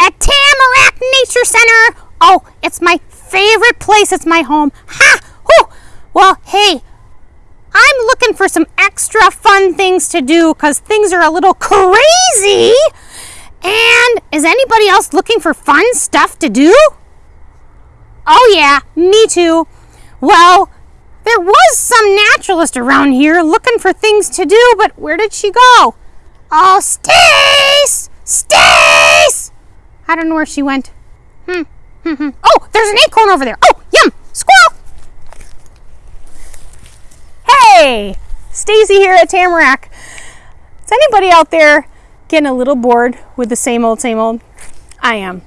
at Tamarack Nature Center. Oh, it's my favorite place. It's my home. Ha! Whew. Well, hey, I'm looking for some extra fun things to do because things are a little crazy. And is anybody else looking for fun stuff to do? Oh, yeah, me too. Well, there was some naturalist around here looking for things to do, but where did she go? Oh, Stace! I don't know where she went. Hmm. hmm, hmm. oh, there's an acorn over there. Oh, yum! Squirrel! Hey! Stacy here at Tamarack. Is anybody out there getting a little bored with the same old, same old? I am.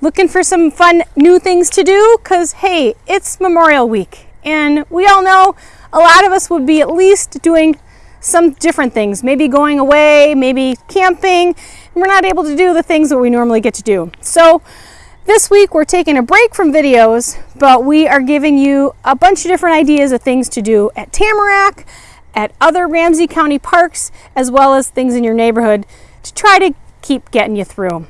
Looking for some fun new things to do? Because, hey, it's Memorial Week. And we all know a lot of us would be at least doing some different things, maybe going away, maybe camping, we're not able to do the things that we normally get to do. So this week we're taking a break from videos, but we are giving you a bunch of different ideas of things to do at Tamarack, at other Ramsey County parks, as well as things in your neighborhood to try to keep getting you through.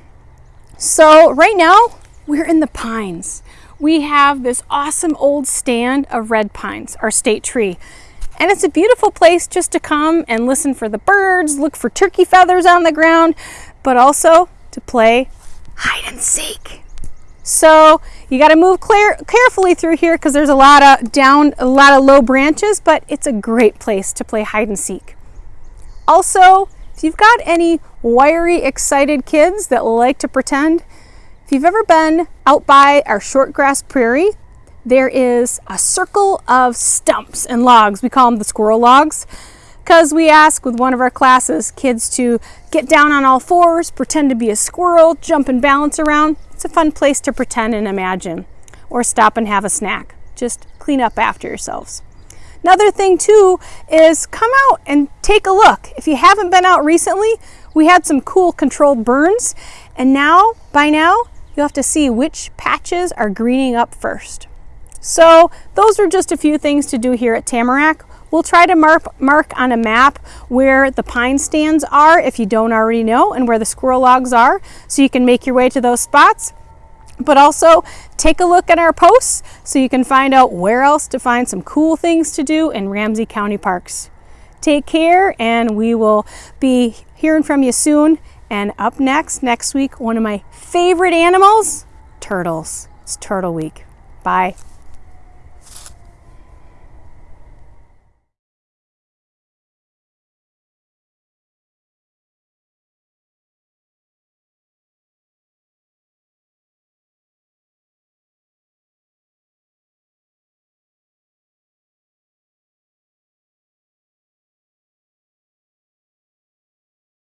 So right now we're in the pines. We have this awesome old stand of red pines, our state tree. And it's a beautiful place just to come and listen for the birds, look for turkey feathers on the ground, but also to play hide and seek. So you got to move clear, carefully through here because there's a lot of down, a lot of low branches, but it's a great place to play hide and seek. Also, if you've got any wiry, excited kids that like to pretend, if you've ever been out by our short grass prairie, there is a circle of stumps and logs. We call them the squirrel logs because we ask with one of our classes kids to get down on all fours, pretend to be a squirrel, jump and balance around. It's a fun place to pretend and imagine. Or stop and have a snack. Just clean up after yourselves. Another thing too is come out and take a look. If you haven't been out recently, we had some cool controlled burns and now, by now, you'll have to see which patches are greening up first. So those are just a few things to do here at Tamarack. We'll try to mark, mark on a map where the pine stands are if you don't already know and where the squirrel logs are so you can make your way to those spots. But also take a look at our posts so you can find out where else to find some cool things to do in Ramsey County parks. Take care and we will be hearing from you soon. And up next, next week, one of my favorite animals, turtles. It's Turtle Week. Bye.